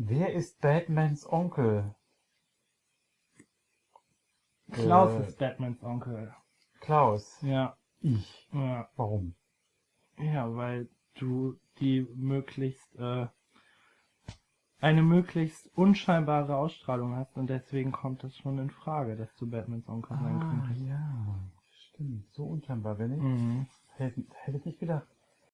Wer ist Batmans Onkel? Klaus Äh, ist Batmans Onkel. Klaus. Ja, Ich. ja. Warum? Ja, weil du die möglichst, äh, eine möglichst unscheinbare Ausstrahlung hast und deswegen kommt es schon in Frage, dass du Batmans Onkel sein ah, könntest. ja. Stimmt. So unscheinbar bin ich. Mhm. Hätte, hätte ich nicht gedacht.